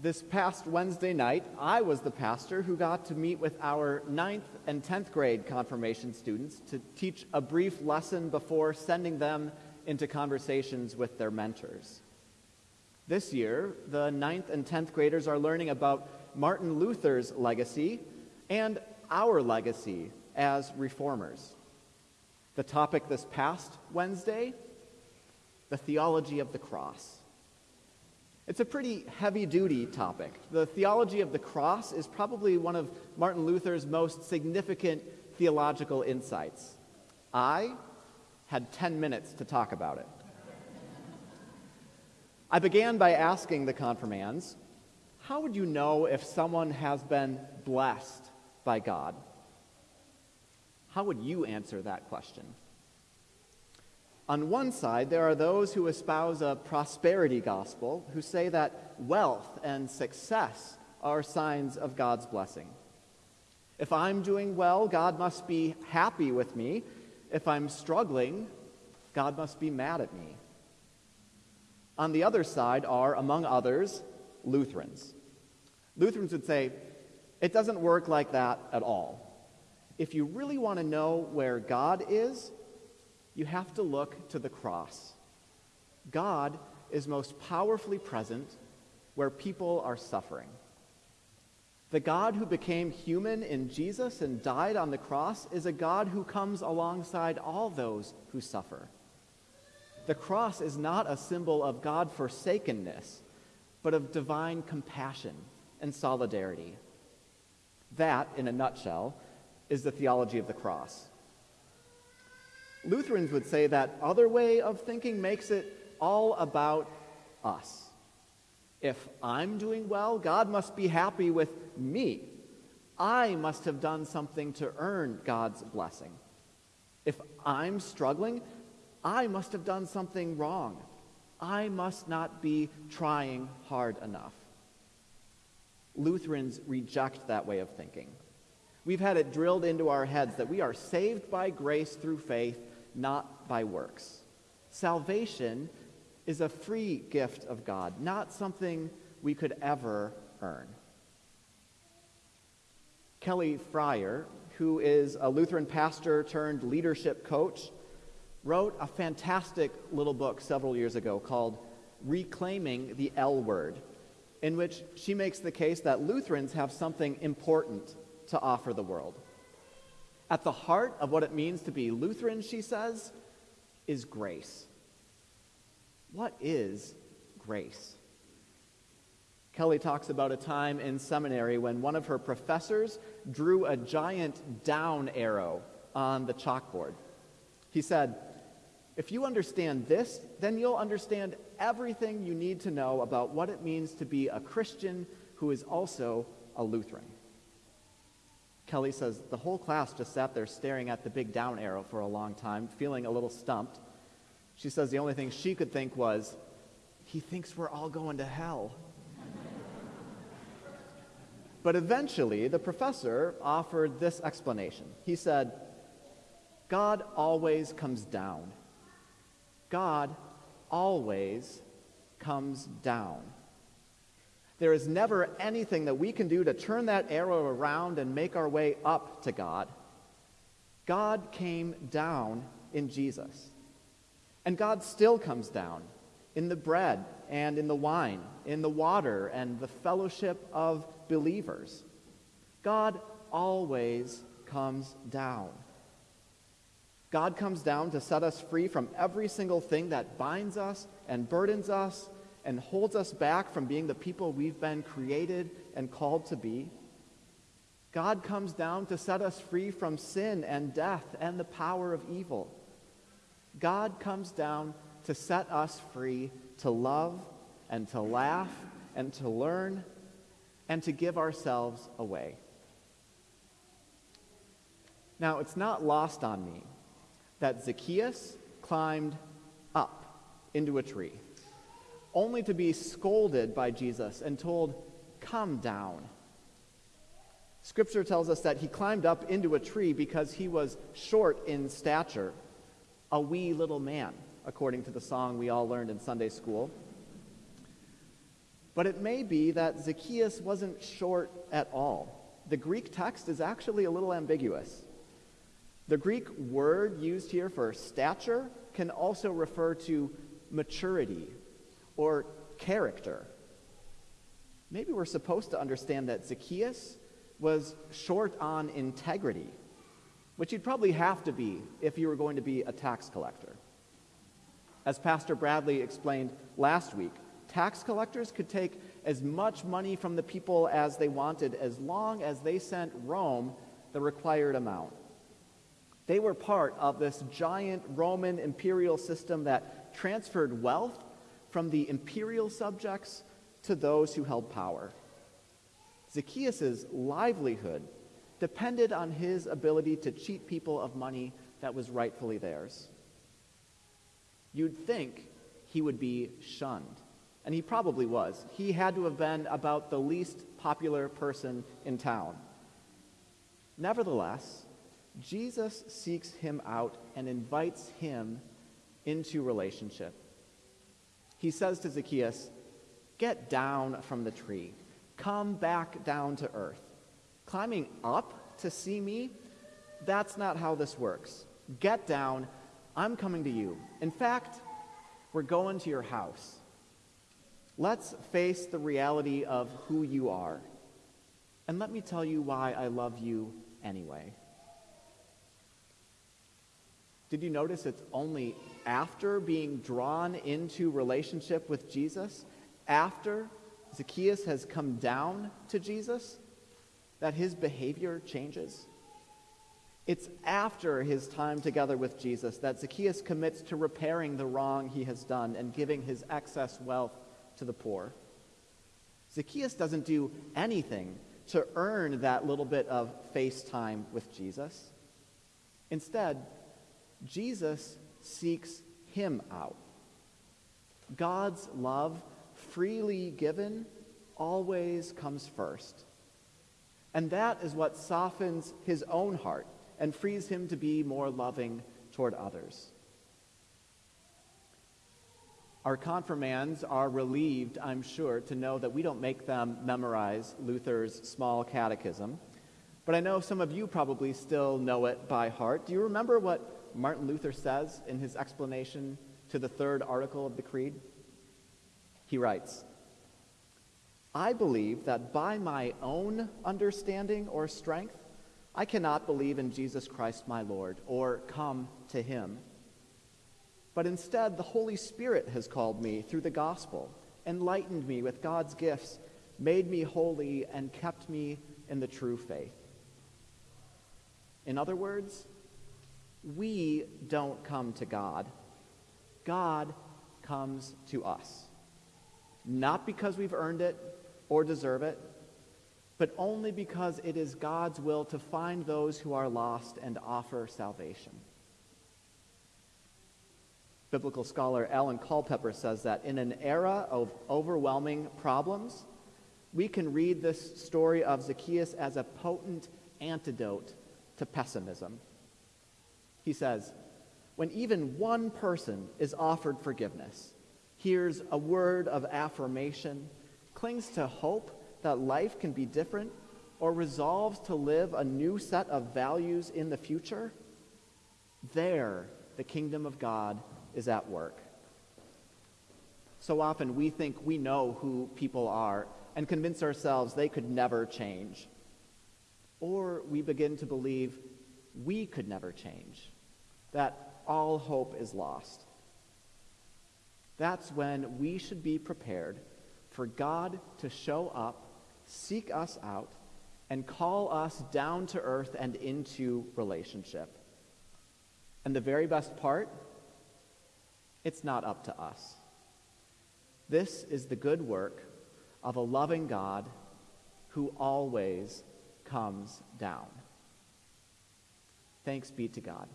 This past Wednesday night, I was the pastor who got to meet with our 9th and 10th grade confirmation students to teach a brief lesson before sending them into conversations with their mentors. This year, the 9th and 10th graders are learning about Martin Luther's legacy and our legacy as reformers. The topic this past Wednesday the theology of the cross. It's a pretty heavy duty topic. The theology of the cross is probably one of Martin Luther's most significant theological insights. I had 10 minutes to talk about it. I began by asking the confirmands, how would you know if someone has been blessed by God? How would you answer that question? On one side, there are those who espouse a prosperity gospel who say that wealth and success are signs of God's blessing. If I'm doing well, God must be happy with me. If I'm struggling, God must be mad at me. On the other side are, among others, Lutherans. Lutherans would say, it doesn't work like that at all. If you really want to know where God is, you have to look to the cross. God is most powerfully present where people are suffering. The God who became human in Jesus and died on the cross is a God who comes alongside all those who suffer. The cross is not a symbol of God forsakenness, but of divine compassion and solidarity. That, in a nutshell, is the theology of the cross. Lutherans would say that other way of thinking makes it all about us. If I'm doing well, God must be happy with me. I must have done something to earn God's blessing. If I'm struggling, I must have done something wrong. I must not be trying hard enough. Lutherans reject that way of thinking. We've had it drilled into our heads that we are saved by grace through faith not by works. Salvation is a free gift of God, not something we could ever earn. Kelly Fryer, who is a Lutheran pastor turned leadership coach, wrote a fantastic little book several years ago called Reclaiming the L Word, in which she makes the case that Lutherans have something important to offer the world. At the heart of what it means to be Lutheran, she says, is grace. What is grace? Kelly talks about a time in seminary when one of her professors drew a giant down arrow on the chalkboard. He said, If you understand this, then you'll understand everything you need to know about what it means to be a Christian who is also a Lutheran. Kelly says the whole class just sat there staring at the big down arrow for a long time, feeling a little stumped. She says the only thing she could think was, he thinks we're all going to hell. but eventually, the professor offered this explanation. He said, God always comes down. God always comes down. There is never anything that we can do to turn that arrow around and make our way up to God. God came down in Jesus. And God still comes down in the bread and in the wine, in the water and the fellowship of believers. God always comes down. God comes down to set us free from every single thing that binds us and burdens us and holds us back from being the people we've been created and called to be. God comes down to set us free from sin and death and the power of evil. God comes down to set us free to love and to laugh and to learn and to give ourselves away. Now, it's not lost on me that Zacchaeus climbed up into a tree only to be scolded by Jesus and told, Come down. Scripture tells us that he climbed up into a tree because he was short in stature, a wee little man, according to the song we all learned in Sunday school. But it may be that Zacchaeus wasn't short at all. The Greek text is actually a little ambiguous. The Greek word used here for stature can also refer to maturity or character. Maybe we're supposed to understand that Zacchaeus was short on integrity, which you'd probably have to be if you were going to be a tax collector. As Pastor Bradley explained last week, tax collectors could take as much money from the people as they wanted as long as they sent Rome the required amount. They were part of this giant Roman imperial system that transferred wealth from the imperial subjects to those who held power. Zacchaeus' livelihood depended on his ability to cheat people of money that was rightfully theirs. You'd think he would be shunned. And he probably was. He had to have been about the least popular person in town. Nevertheless, Jesus seeks him out and invites him into relationship. He says to Zacchaeus, Get down from the tree. Come back down to earth. Climbing up to see me, that's not how this works. Get down. I'm coming to you. In fact, we're going to your house. Let's face the reality of who you are. And let me tell you why I love you anyway. Did you notice it's only after being drawn into relationship with Jesus, after Zacchaeus has come down to Jesus, that his behavior changes? It's after his time together with Jesus that Zacchaeus commits to repairing the wrong he has done and giving his excess wealth to the poor. Zacchaeus doesn't do anything to earn that little bit of face time with Jesus. Instead, Jesus seeks him out. God's love, freely given, always comes first. And that is what softens his own heart and frees him to be more loving toward others. Our confirmands are relieved, I'm sure, to know that we don't make them memorize Luther's small catechism. But I know some of you probably still know it by heart. Do you remember what Martin Luther says in his explanation to the third article of the Creed? He writes, I believe that by my own understanding or strength, I cannot believe in Jesus Christ my Lord or come to him but instead, the Holy Spirit has called me through the gospel, enlightened me with God's gifts, made me holy, and kept me in the true faith. In other words, we don't come to God. God comes to us. Not because we've earned it or deserve it, but only because it is God's will to find those who are lost and offer salvation. Biblical scholar Alan Culpepper says that in an era of overwhelming problems, we can read this story of Zacchaeus as a potent antidote to pessimism. He says, when even one person is offered forgiveness, hears a word of affirmation, clings to hope that life can be different, or resolves to live a new set of values in the future, there the kingdom of God is at work. So often we think we know who people are and convince ourselves they could never change. Or we begin to believe we could never change, that all hope is lost. That's when we should be prepared for God to show up, seek us out, and call us down to earth and into relationship. And the very best part it's not up to us. This is the good work of a loving God who always comes down. Thanks be to God.